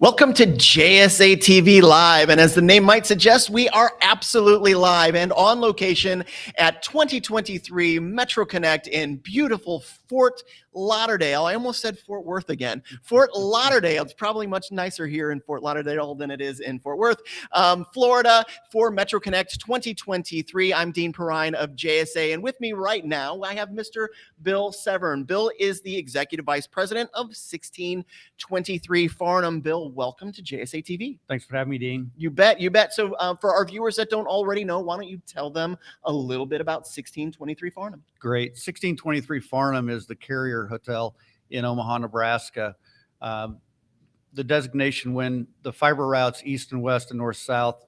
Welcome to JSA TV Live. And as the name might suggest, we are absolutely live and on location at 2023 Metro Connect in beautiful Fort Lauderdale. I almost said Fort Worth again. Fort Lauderdale. It's probably much nicer here in Fort Lauderdale than it is in Fort Worth, um, Florida for Metro Connect 2023. I'm Dean Perrine of JSA. And with me right now, I have Mr. Bill Severn. Bill is the Executive Vice President of 1623 Farnam. Bill, welcome to JSA TV. Thanks for having me, Dean. You bet, you bet. So uh, for our viewers that don't already know, why don't you tell them a little bit about 1623 Farnam? Great. 1623 Farnam is the carrier hotel in Omaha, Nebraska. Um, the designation when the fiber routes east and west and north south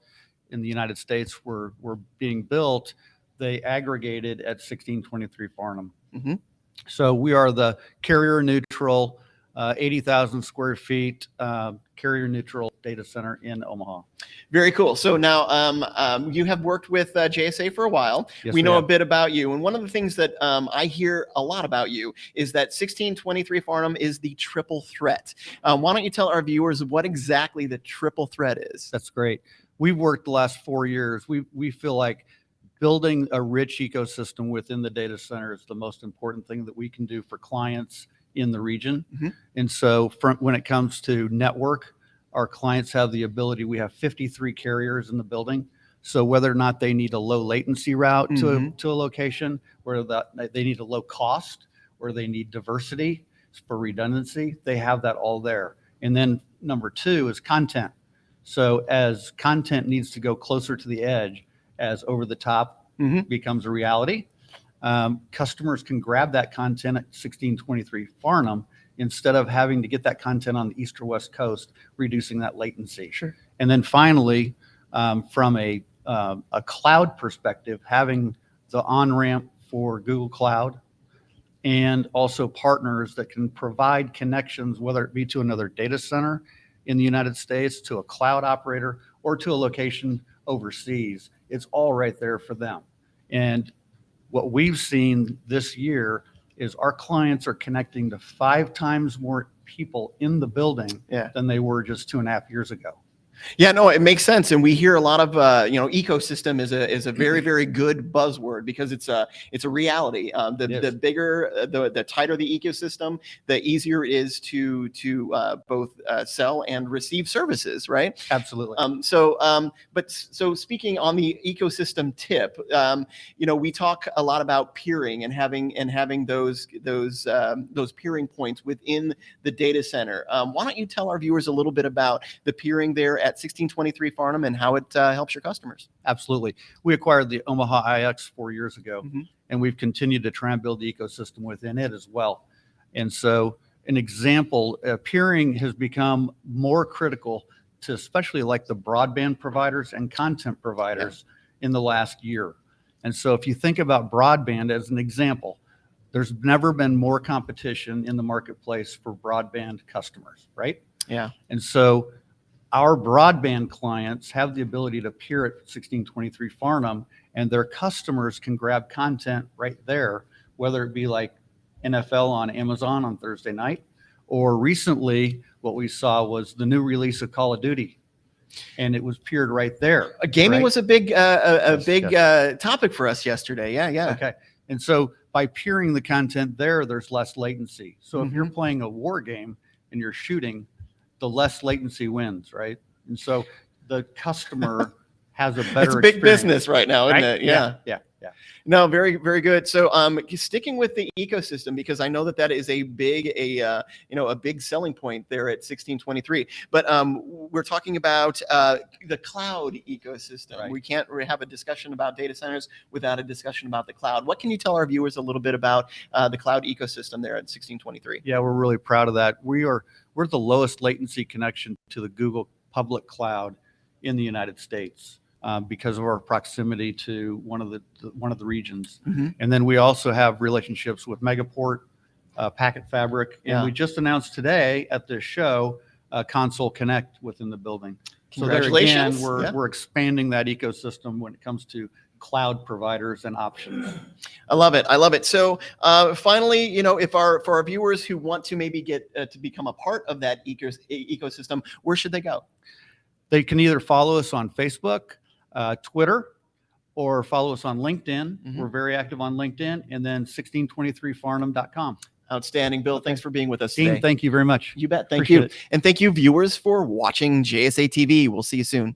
in the United States were, were being built, they aggregated at 1623 Farnam. Mhm. So we are the carrier neutral, uh, 80,000 square feet, uh, carrier neutral data center in Omaha. Very cool. So now um, um, you have worked with uh, JSA for a while. Yes, we know a bit about you. And one of the things that um, I hear a lot about you is that 1623 Farnam is the triple threat. Um, why don't you tell our viewers what exactly the triple threat is? That's great. We've worked the last four years. We, we feel like building a rich ecosystem within the data center is the most important thing that we can do for clients in the region. Mhm. And so from, when it comes to network, our clients have the ability, we have 53 carriers in the building. So whether or not they need a low latency route to, a, Mhm. to a location, whether that they need a low cost, or they need diversity for redundancy, they have that all there. And then number two is content. So as content needs to go closer to the edge, as over the top Mhm. becomes a reality, um, customers can grab that content at 1623 Farnam instead of having to get that content on the east or west coast, reducing that latency. Sure. And then finally, um, from a, um, a cloud perspective, having the on-ramp for Google Cloud and also partners that can provide connections, whether it be to another data center in the United States, to a cloud operator, or to a location overseas. It's all right there for them. And what we've seen this year is our clients are connecting to five times more people in the building Yeah. than they were just two and a half years ago. Yeah, no, it makes sense, and we hear a lot of uh, you know ecosystem is a is a very very good buzzword because it's a it's a reality. Um, the Yes. the bigger uh, the the tighter the ecosystem, the easier it is to to uh, both uh, sell and receive services, right? Absolutely. Um, so, um, but so speaking on the ecosystem tip, um, you know, we talk a lot about peering and having and having those those um, those peering points within the data center. Um, why don't you tell our viewers a little bit about the peering there at 1623 Farnam and how it uh, helps your customers? Absolutely. We acquired the Omaha IX four years ago, Mhm. and we've continued to try and build the ecosystem within it as well. And so, an example, uh, peering has become more critical to especially like the broadband providers and content providers in the last year. And so, if you think about broadband as an example, there's never been more competition in the marketplace for broadband customers, right? Yeah. And so our broadband clients have the ability to peer at 1623 Farnam and their customers can grab content right there, whether it be like NFL on Amazon on Thursday night, or recently what we saw was the new release of Call of Duty. And it was peered right there. Uh, gaming right? was a big uh, a, a Yes, big uh, topic for us yesterday. Yeah, yeah. Okay. And so by peering the content there, there's less latency. So if you're Mm-hmm. playing a war game and you're shooting, the less latency wins, right? And so the customer has a better It's big experience, business right now, isn't right? it? Yeah. Yeah. Yeah. No, very, very good. So, um, sticking with the ecosystem because I know that that is a big, a uh, you know, a big selling point there at 1623. But um, we're talking about uh, the cloud ecosystem. Right. We can't really have a discussion about data centers without a discussion about the cloud. What can you tell our viewers a little bit about uh, the cloud ecosystem there at 1623? Yeah, we're really proud of that. We are we're the lowest latency connection to the Google public cloud in the United States um, because of our proximity to one of the, one of the regions. Mhm. And then we also have relationships with Megaport, uh, Packet Fabric, and Yeah. we just announced today at this show uh, Console Connect within the building. So there again, Congratulations. we're Yeah. we're expanding that ecosystem when it comes to cloud providers and options. I love it. I love it. So, uh, finally, you know, if our for our viewers who want to maybe get uh, to become a part of that ecos- ecosystem, where should they go? They can either follow us on Facebook, uh, Twitter, or follow us on LinkedIn. Mhm. We're very active on LinkedIn, and then 1623farnam.com. Outstanding, Bill. Thanks for being with us Dean, today. thank you very much. you bet. Thank Appreciate you, it. and thank you, viewers, for watching JSA TV. We'll see you soon.